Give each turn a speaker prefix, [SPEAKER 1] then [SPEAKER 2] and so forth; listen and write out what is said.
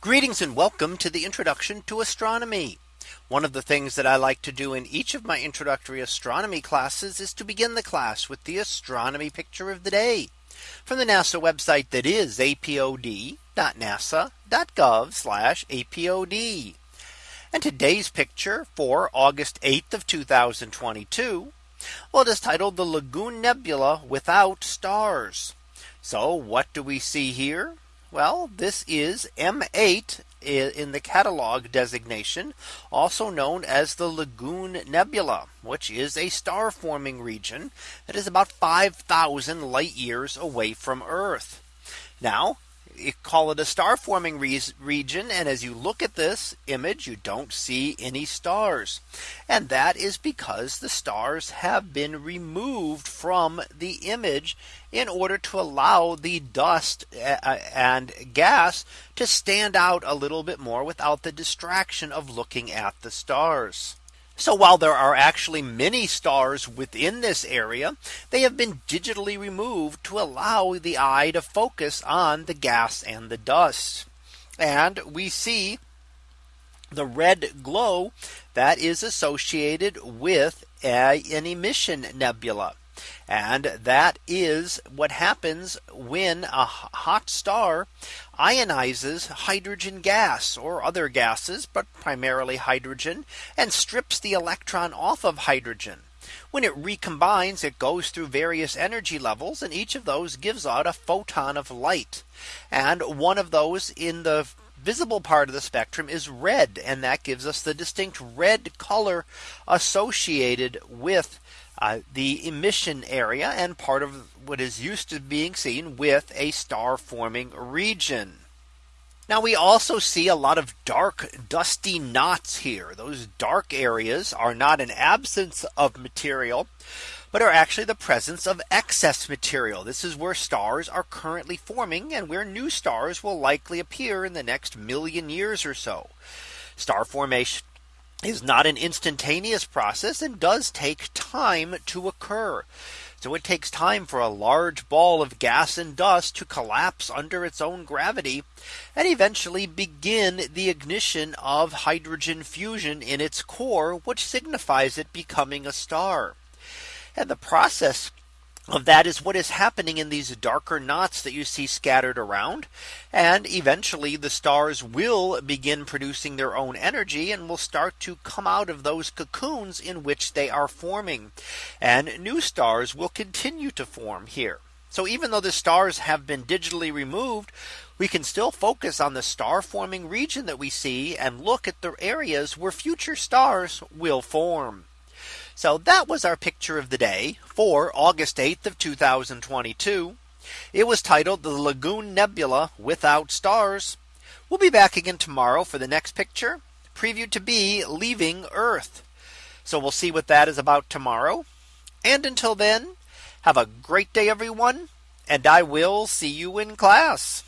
[SPEAKER 1] Greetings and welcome to the introduction to astronomy. One of the things that I like to do in each of my introductory astronomy classes is to begin the class with the astronomy picture of the day from the NASA website that is apod.nasa.gov apod. And today's picture for August 8th of 2022. Well, it is titled the Lagoon Nebula without stars. So what do we see here? Well, this is M8 in the catalog designation, also known as the Lagoon Nebula, which is a star forming region that is about 5000 light years away from Earth. Now call it a star forming re region. And as you look at this image, you don't see any stars. And that is because the stars have been removed from the image in order to allow the dust and gas to stand out a little bit more without the distraction of looking at the stars. So while there are actually many stars within this area, they have been digitally removed to allow the eye to focus on the gas and the dust. And we see the red glow that is associated with a, an emission nebula. And that is what happens when a hot star ionizes hydrogen gas or other gases, but primarily hydrogen and strips the electron off of hydrogen. When it recombines, it goes through various energy levels and each of those gives out a photon of light. And one of those in the visible part of the spectrum is red and that gives us the distinct red color associated with uh, the emission area and part of what is used to being seen with a star forming region. Now we also see a lot of dark dusty knots here. Those dark areas are not an absence of material, but are actually the presence of excess material. This is where stars are currently forming and where new stars will likely appear in the next million years or so. Star formation is not an instantaneous process and does take time to occur. So it takes time for a large ball of gas and dust to collapse under its own gravity and eventually begin the ignition of hydrogen fusion in its core, which signifies it becoming a star. And the process of that is what is happening in these darker knots that you see scattered around. And eventually the stars will begin producing their own energy and will start to come out of those cocoons in which they are forming. And new stars will continue to form here. So even though the stars have been digitally removed, we can still focus on the star forming region that we see and look at the areas where future stars will form. So that was our picture of the day for August 8th of 2022. It was titled the Lagoon Nebula without stars. We'll be back again tomorrow for the next picture previewed to be leaving Earth. So we'll see what that is about tomorrow. And until then, have a great day, everyone, and I will see you in class.